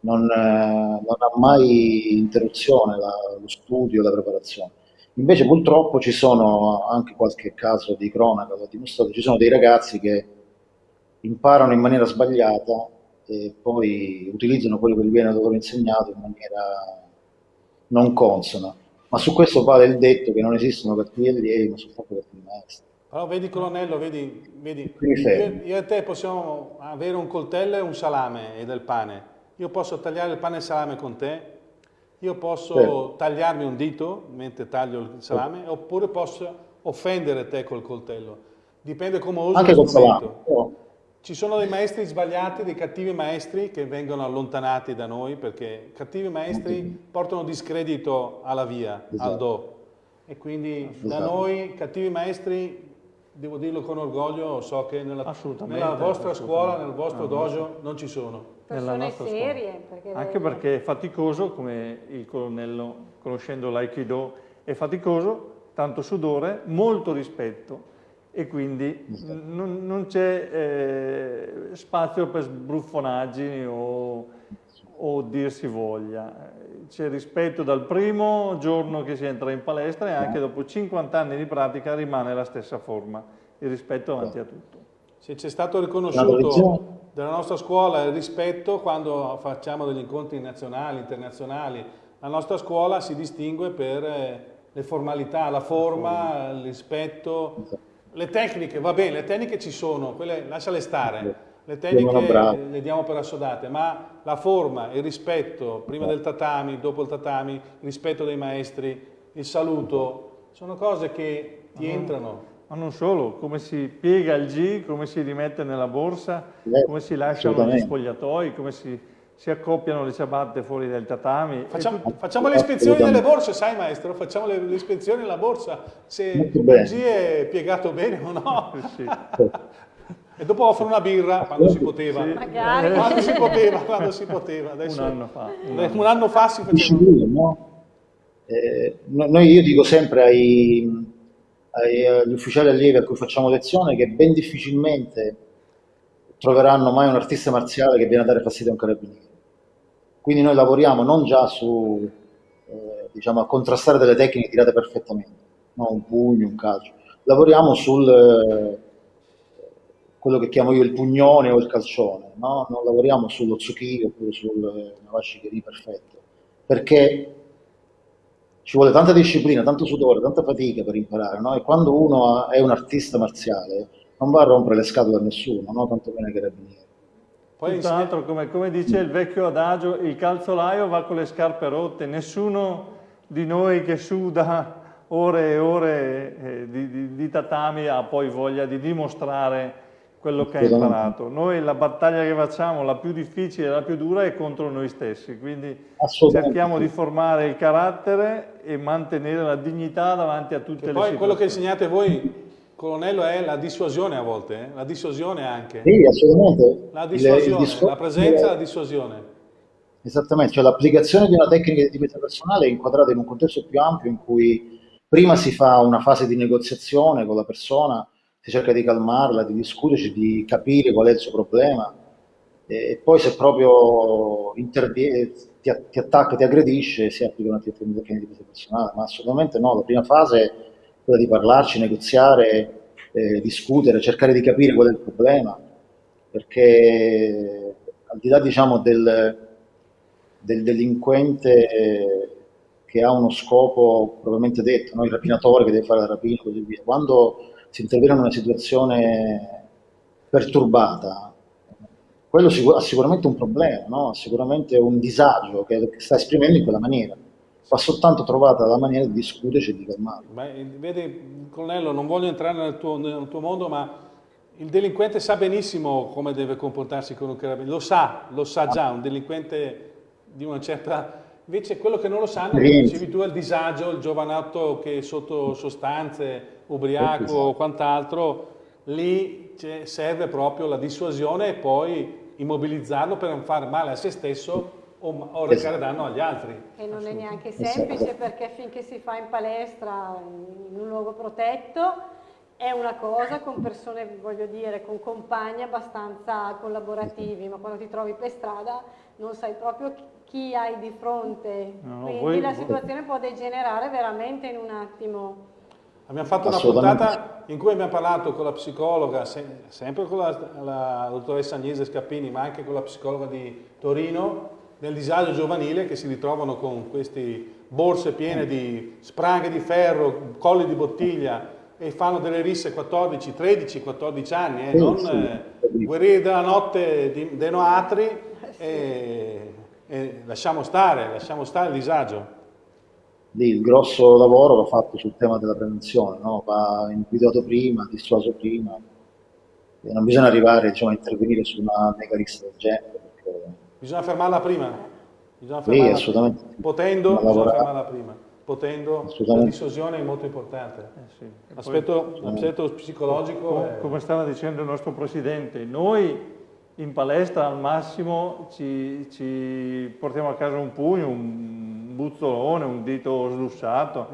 non, eh, non, ha mai interruzione la, lo studio, la preparazione. Invece purtroppo ci sono anche qualche caso di cronaca, l'ho dimostrato, ci sono dei ragazzi che imparano in maniera sbagliata e poi utilizzano quello che gli viene loro insegnato in maniera non consona. Ma su questo vale il detto che non esistono cattivi allievi, ma soltanto cattivi maestri. Allora vedi colonnello, vedi, vedi io, io, e te possiamo avere un coltello e un salame e del pane. Io posso tagliare il pane e il salame con te, io posso certo. tagliarmi un dito mentre taglio il salame, certo. oppure posso offendere te col coltello. Dipende come uso Anche il salame. Ci sono dei maestri sbagliati, dei cattivi maestri che vengono allontanati da noi perché cattivi maestri portano discredito alla via, esatto. al do. E quindi esatto. da noi cattivi maestri, devo dirlo con orgoglio, so che nella, nella vostra scuola, nel vostro dojo non ci sono. Persone serie. Perché Anche perché è faticoso, come il colonnello, conoscendo l'Aikido, è faticoso, tanto sudore, molto rispetto e quindi non, non c'è eh, spazio per sbruffonaggini o, o dirsi voglia. C'è rispetto dal primo giorno che si entra in palestra e anche dopo 50 anni di pratica rimane la stessa forma, il rispetto avanti a tutto. Se c'è stato riconosciuto dalla nostra scuola il rispetto quando facciamo degli incontri nazionali, internazionali, la nostra scuola si distingue per eh, le formalità, la forma, il rispetto, le tecniche, va bene, le tecniche ci sono, quelle lasciale stare. le tecniche le diamo per assodate, ma la forma, il rispetto, prima del tatami, dopo il tatami, il rispetto dei maestri, il saluto, sono cose che ti ma entrano. Ma non solo, come si piega il G, come si rimette nella borsa, eh, come si lasciano gli spogliatoi, come si, si, accoppiano le ciabatte fuori dal tatami. Facciamo, facciamo le ispezioni delle borse, sai maestro? Facciamo le, le ispezioni della borsa, se il G è piegato bene o no. sì. E dopo offro una birra quando si poteva. Sì. Magari. Quando si poteva, quando si poteva. Adesso, un anno fa. Un anno, un anno fa si faceva. No? Eh, noi, io dico sempre ai, ai, agli ufficiali allievi a cui facciamo lezione che ben difficilmente troveranno mai un artista marziale che viene a dare fastidio a un carabiniere. Quindi noi lavoriamo non già su, eh, diciamo, a contrastare delle tecniche tirate perfettamente, no? un pugno, un calcio. Lavoriamo sul... Eh, quello che chiamo io il pugnone o il calcione, no? non lavoriamo sullo zucchino oppure sul navascicheri perfetto, perché ci vuole tanta disciplina, tanto sudore, tanta fatica per imparare, no? e quando uno è un artista marziale non va a rompere le scatole a nessuno, no? tanto bene carabinieri. Poi tra l'altro, come, come, dice il vecchio adagio, il calzolaio va con le scarpe rotte, nessuno di noi che suda ore e ore eh, di, di, di tatami ha poi voglia di dimostrare quello che hai imparato. Noi la battaglia che facciamo, la più difficile e la più dura, è contro noi stessi, quindi cerchiamo di formare il carattere e mantenere la dignità davanti a tutte che le poi situazioni. quello che insegnate voi, colonnello, è la dissuasione a volte, eh? la dissuasione anche. Sì, assolutamente. La dissuasione, il, il la presenza e la dissuasione. Esattamente, cioè l'applicazione di una tecnica di difesa personale è inquadrata in un contesto più ampio in cui prima si fa una fase di negoziazione con la persona, si cerca di calmarla, di discuterci, di capire qual è il suo problema e poi se proprio interviene, ti, ti attacca, ti aggredisce, si applica una tecnica di difesa personale, ma assolutamente no, la prima fase è quella di parlarci, negoziare, eh, discutere, cercare di capire qual è il problema, perché al di là diciamo, del, del delinquente che ha uno scopo probabilmente detto, no? il rapinatore che deve fare la rapina e così via, quando si interviene in una situazione perturbata, quello ha sicuramente un problema, no? ha sicuramente un disagio che, sta esprimendo in quella maniera. Va soltanto trovata la maniera di discuterci e di calmarlo. Vedi, colonnello, non voglio entrare nel tuo, nel tuo mondo, ma il delinquente sa benissimo come deve comportarsi con un carabiniere, lo sa, lo sa già, un delinquente di una certa... Invece quello che non lo sanno, come dicevi tu, è il disagio, il giovanotto che è sotto sostanze, ubriaco o quant'altro, lì serve proprio la dissuasione e poi immobilizzarlo per non fare male a se stesso o, o recare danno agli altri. E non è neanche semplice perché finché si fa in palestra, in un luogo protetto, è una cosa con persone, voglio dire, con compagni abbastanza collaborativi, ma quando ti trovi per strada non sai proprio chi hai di fronte, no, quindi voi, la situazione voi... può degenerare veramente in un attimo. Abbiamo fatto una puntata in cui abbiamo parlato con la psicologa, se, sempre con la, la, dottoressa Agnese Scappini, ma anche con la psicologa di Torino, del disagio giovanile che si ritrovano con queste borse piene di spranghe di ferro, colli di bottiglia e fanno delle risse 14, 13, 14 anni, eh, non eh, guerrieri della notte di, dei Noatri e, e lasciamo stare, lasciamo stare il disagio lì il grosso lavoro va fatto sul tema della prevenzione, no? va individuato prima, dissuaso prima, e non bisogna arrivare diciamo, a intervenire su una mega lista del genere. Perché... Bisogna fermarla prima, bisogna fermarla sì, assolutamente. Potendo, bisogna fermarla prima. Potendo, la dissuasione è molto importante. Eh sì. L'aspetto, psicologico... Come, è... come stava dicendo il nostro Presidente, noi in palestra al massimo ci, ci portiamo a casa un pugno, un buzzolone, un dito slussato.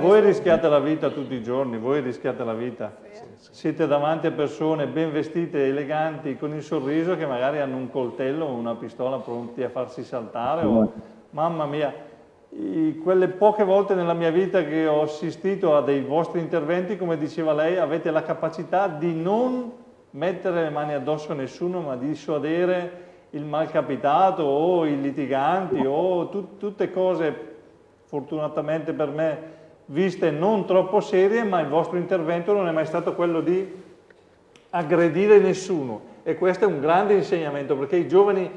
Voi rischiate la vita tutti i giorni, voi rischiate la vita. Siete davanti a persone ben vestite, eleganti, con il sorriso che magari hanno un coltello o una pistola pronti a farsi saltare. O, mamma mia, quelle poche volte nella mia vita che ho assistito a dei vostri interventi, come diceva lei, avete la capacità di non mettere le mani addosso a nessuno, ma di dissuadere il malcapitato o i litiganti o tut, tutte cose fortunatamente per me viste non troppo serie, ma il vostro intervento non è mai stato quello di aggredire nessuno. e questo è un grande insegnamento perché i giovani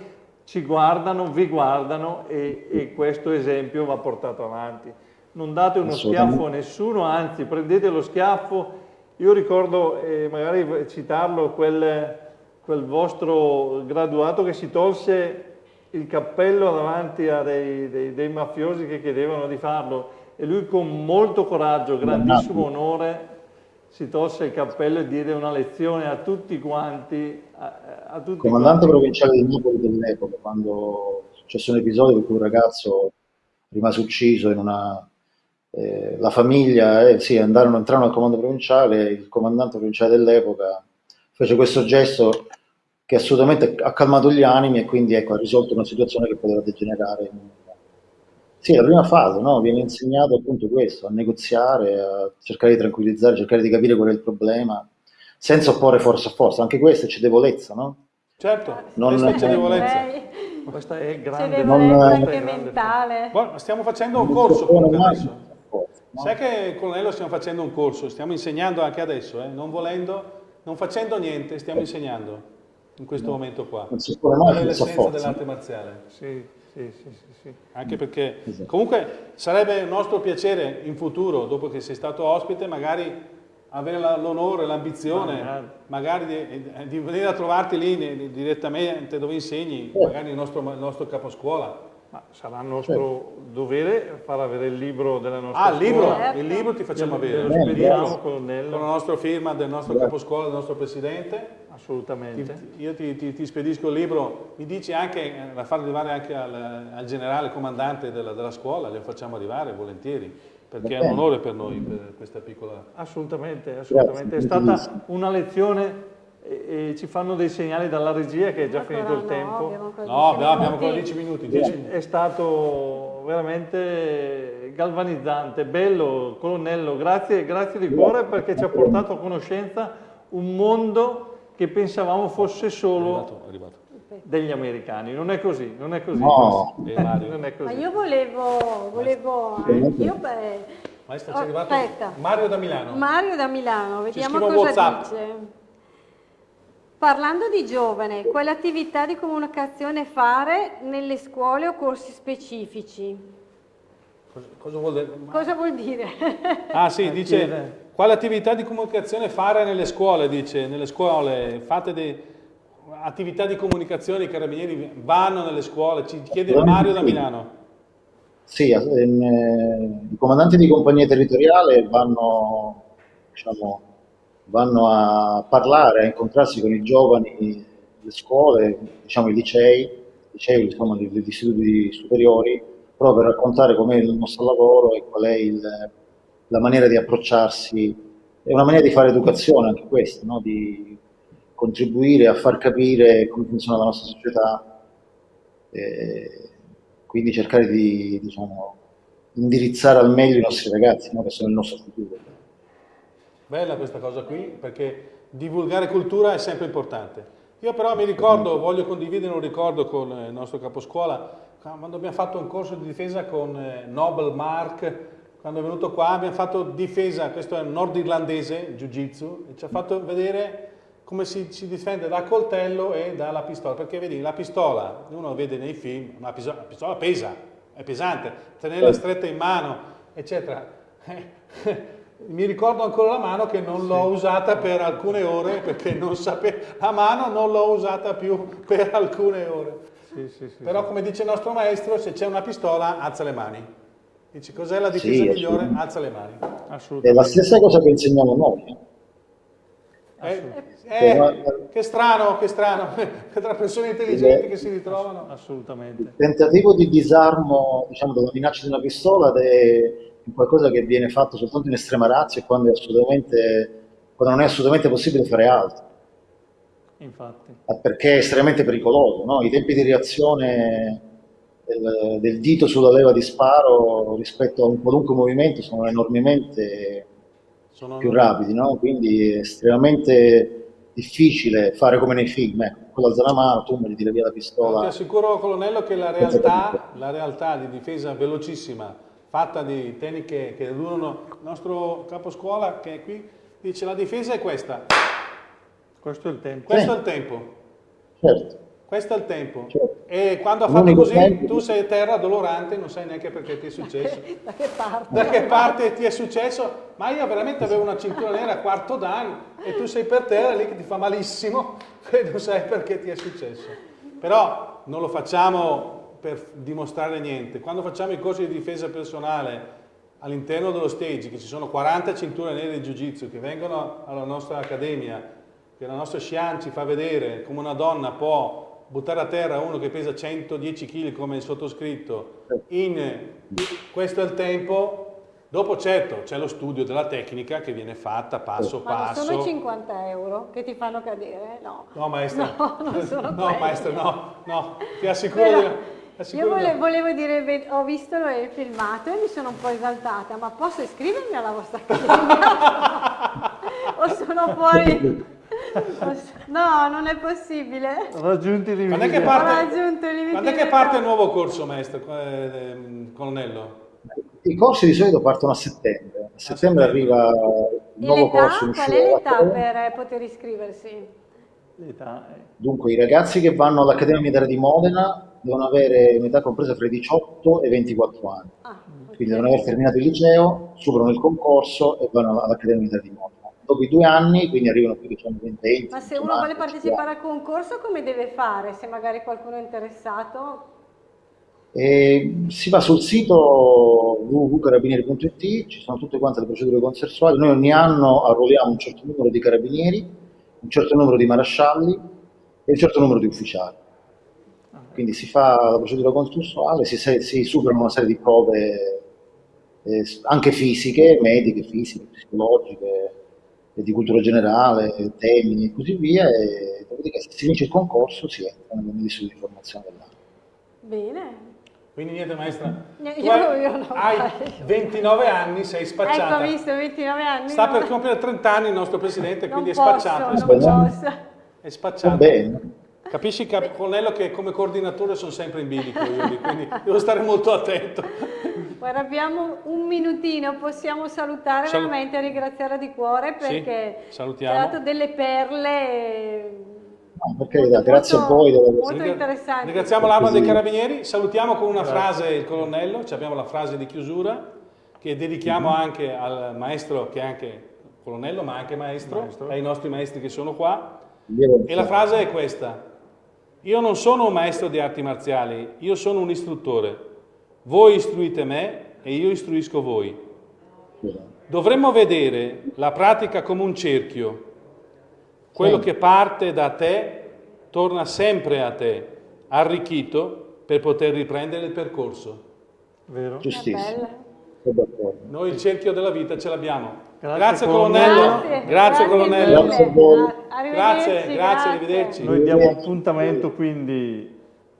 ci guardano, vi guardano e, e questo esempio va portato avanti. Non date uno schiaffo a nessuno, anzi prendete lo schiaffo. Io ricordo, eh, magari citarlo, quel, quel vostro graduato che si tolse il cappello davanti a dei, dei, dei, mafiosi che chiedevano di farlo e lui con molto coraggio, grandissimo onore, si tolse il cappello e diede una lezione a tutti quanti. A, a tutti Comandante quanti. provinciale di Napoli dell'epoca, quando è successo un episodio in cui un ragazzo rimase ucciso in una... Eh, la famiglia, eh, sì, andarono, entrarono al comando provinciale, il comandante provinciale dell'epoca fece questo gesto che assolutamente ha calmato gli animi e quindi ecco, ha risolto una situazione che poteva degenerare. Sì, la prima fase, no? viene insegnato appunto questo, a negoziare, a cercare di tranquillizzare, cercare di capire qual è il problema, senza opporre forza a forza, anche questa è cedevolezza, no? Certo, non, questa è cedevolezza. Questa è grande. Cedevolezza anche mentale. Buono, stiamo facendo un corso comunque adesso. No? Sai che con Colonnello stiamo facendo un corso, stiamo insegnando anche adesso, eh? non volendo, non facendo niente, stiamo insegnando in questo no. momento qua. Non si può mai l'essenza dell'arte marziale. Sì, sì, sì, sì, Anche perché esatto. comunque sarebbe un nostro piacere in futuro, dopo che sei stato ospite, magari avere l'onore, l'ambizione, magari di, di, venire a trovarti lì direttamente dove insegni, eh. magari nel nostro, nel nostro caposcuola. Ma sarà nostro certo. dovere far avere il libro della nostra ah, scuola. Ah, il libro, certo. il libro ti facciamo avere. Lo spediamo con, con la nostra firma del nostro caposcuola, del nostro presidente. Assolutamente. Ti, io ti, ti, ti, spedisco il libro, mi dici anche, da far arrivare anche al, al generale comandante della, della scuola, lo facciamo arrivare volentieri perché è un onore per noi per questa piccola... Assolutamente, assolutamente. È stata una lezione e, e, ci fanno dei segnali dalla regia che è già finito il tempo. no, abbiamo ancora 10 minuti. 10 minuti. È stato veramente galvanizzante, bello, colonnello, grazie, grazie di cuore perché ci ha portato a conoscenza un mondo che pensavamo fosse solo è arrivato, è arrivato. degli americani. Non è così, non è così. No. Eh, non è così. Ma io volevo, volevo anch'io... Beh, Maestra, c'è arrivato aspetta. Mario da Milano. Mario da Milano, vediamo cosa WhatsApp. dice. Parlando di giovane, quale attività di comunicazione fare nelle scuole o corsi specifici? Cosa, cosa, vuol, dire? cosa vuol dire? Ah sì, dice quale attività di comunicazione fare nelle scuole, dice, nelle scuole? Fate dei, attività di comunicazione, i carabinieri vanno nelle scuole, ci chiede Mario da Milano. Sì, ehm, eh, i comandanti di compagnia territoriale vanno, diciamo, vanno a parlare, a incontrarsi con i giovani le scuole, diciamo i licei, licei insomma, gli istituti superiori, proprio per raccontare com'è il nostro lavoro e qual è il, la maniera di approcciarsi, è una maniera di fare educazione anche questa, no? di contribuire a far capire come funziona la nostra società, e quindi cercare di diciamo, indirizzare al meglio i nostri ragazzi, no? che sono il nostro futuro. Bella questa cosa qui, perché divulgare cultura è sempre importante. Io però mi ricordo, voglio condividere un ricordo con il nostro caposcuola, quando abbiamo fatto un corso di difesa con eh, Nobel Mark, quando è venuto qua abbiamo fatto difesa, questo è nordirlandese, jiu-jitsu, e ci ha fatto vedere come si, si, difende da coltello e dalla pistola, perché vedi la pistola, uno vede nei film, una pistola, la pistola pesa, è pesante, tenerla stretta in mano, eccetera. mi ricordo ancora la mano che non l'ho usata per alcune ore perché non sapevo, la mano non l'ho usata più per alcune ore. Sì, sì, sì, Però come dice il nostro maestro, se c'è una pistola, alza le mani. Dice cos'è la difesa migliore? Alza le mani. È la stessa cosa che insegniamo noi. Eh, eh, eh che strano, che strano, tra persone intelligenti che si ritrovano. Assolutamente. Il tentativo di disarmo diciamo, della minaccia di una pistola è qualcosa che viene fatto soltanto in estrema razza e quando, quando non è assolutamente possibile fare altro. Infatti. Perché è estremamente pericoloso. No? I tempi di reazione del, del, dito sulla leva di sparo rispetto a un qualunque movimento sono enormemente sono più rapidi, no? quindi è estremamente difficile fare come nei film, ecco, quello alza la mano, tu mi tira via la pistola. Ti assicuro, colonnello, che la realtà, la realtà di difesa velocissima fatta di tecniche che durano. Il nostro capo scuola che è qui dice la difesa è questa. Questo è il tempo. Questo è il tempo. Certo. Questo è il tempo. Certo. E quando ha fatto L'unico così, tempo- tu sei a terra dolorante, non sai neanche perché ti è successo. Da che parte? Da che parte ti è successo? Ma io veramente avevo una cintura nera a quarto dan e tu sei per terra lì che ti fa malissimo e non sai perché ti è successo. Però non lo facciamo per dimostrare niente. Quando facciamo i corsi di difesa personale all'interno dello stage, che ci sono 40 cinture nere di Jiu-Jitsu che vengono alla nostra accademia, che la nostra Xian ci fa vedere come una donna può buttare a terra uno che pesa 110 kg come il sottoscritto in questo è il tempo dopo certo c'è lo studio della tecnica che viene fatta passo Ma passo sono i 50 euro che ti fanno cadere? No. no maestra No, non sono no maestra no no ti assicuro Però di- io assicuro di- vole- volevo dire, ho visto il filmato e mi sono un po' esaltata, ma posso iscrivermi alla vostra accademia? o sono fuori? No, non è possibile. Raggiunti i limiti. quando è che Ho parte, raggiunto i limiti quando è che parte il nuovo corso maestro eh, colonnello I corsi di solito partono a settembre. A settembre settembre. arriva il nuovo corso in Qual è l'età per poter iscriversi? Dunque, i ragazzi che vanno all'Accademia Militare di Modena devono avere un'età compresa fra i 18 e i 24 anni. Ah, Quindi devono aver terminato il liceo, superano il concorso e vanno all'Accademia Militare di Modena. Dopo i due anni, quindi arrivano più diciamo 20, Ma se 21 uno vuole partecipare al concorso come deve fare? Se magari qualcuno è interessato? E si va sul sito www.carabinieri.it, ci sono tutte quante le procedure consensuali. Noi ogni anno arruoliamo un certo numero di carabinieri, un certo numero di marascialli e un certo numero di ufficiali. Quindi si fa la procedura consensuale, si, si superano una serie di prove eh, anche fisiche, mediche, fisiche, psicologiche, di cultura generale, temi e così via. E dopodiché se si vince il concorso si entra nell'istituto di formazione dell'anno. Bene. quindi niente maestra io- hai, io no. hai 29 anni sei spacciata Ecco, ha visto, 29 anni. sta per compiere 30 anni il nostro presidente quindi è posso, spacciato è non spacciato, posso. è spacciato. bene. Capisci, Cap- Colonnello, che come coordinatore sono sempre in bilico io quindi devo stare molto attento. Guarda, abbiamo un minutino, possiamo salutare Salu- veramente e ringraziare di cuore Sì, perché ci salutiamo. ha dato delle perle No, per carità, grazie a voi molto interessanti. Ringraziamo l'Arma dei. Carabinieri, salutiamo con una frase il colonnello, ci abbiamo la frase di chiusura che dedichiamo Mhm. anche al maestro che è anche colonnello ma anche maestro, Maestro. ai nostri maestri che sono qua. Io- E la frase è questa. Io non sono un maestro di arti marziali, io sono un istruttore. Voi istruite me e io istruisco voi. Dovremmo vedere la pratica come un cerchio. Quello Sì. che parte da te torna sempre a te, arricchito per poter riprendere il percorso. Vero? Giustissimo. Noi il cerchio della vita ce l'abbiamo. Grazie, Grazie, colonnello. Grazie, Grazie, colonnello. Grazie Grazie, grazie, arrivederci. Noi diamo appuntamento quindi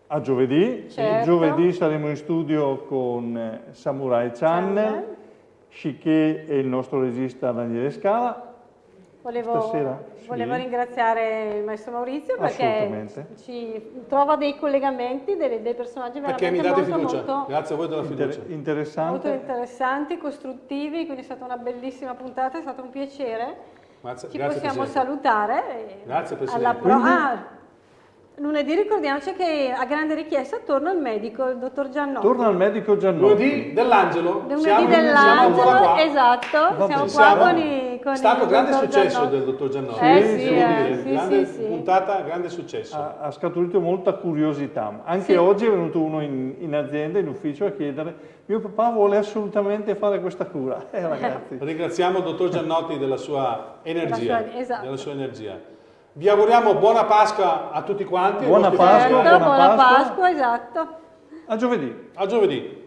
a giovedì. Certo. Giovedì saremo in studio con eh, Samurai Channel. Chiché e il nostro regista Daniele Scala. Volevo, Stasera, sì. volevo ringraziare il maestro Maurizio perché ci trova dei collegamenti, dei, dei personaggi Perché veramente date molto, fiducia. molto, Grazie a voi della Inter- fiducia. molto interessante. interessanti, costruttivi, quindi è stata una bellissima puntata, è stato un piacere. Grazie, Ci grazie, possiamo Presidente. salutare. e Grazie, Presidente. Alla pro- Quindi? ah, lunedì ricordiamoci che a grande richiesta torna il medico, il dottor Giannotti. Torna al medico Giannotti. Lunedì dell'Angelo. Lunedì dell'angelo, esatto, Va siamo qua Siamo- con, i, con È stato il grande successo Giannotti. del dottor Giannotti. Eh Sì, sì, sì, eh, sì, grande sì, sì. puntata, grande successo. Ha, ha scaturito molta curiosità. Anche Sì. oggi è venuto uno in, in azienda, in ufficio, a chiedere mio papà vuole assolutamente fare questa cura. Eh ragazzi, Ringraziamo il dottor Giannotti della sua energia. Sua- esatto. della sua energia. Vi auguriamo buona Pasqua a tutti quanti. Buona Pasqua. Certo, buona buona Pasqua. Pasqua, esatto. a giovedì. A giovedì.